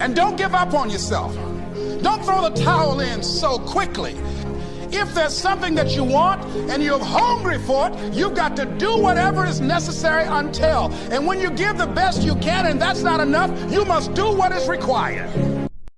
And don't give up on yourself. Don't throw the towel in so quickly. If there's something that you want and you're hungry for it, you've got to do whatever is necessary until. And when you give the best you can and that's not enough, you must do what is required.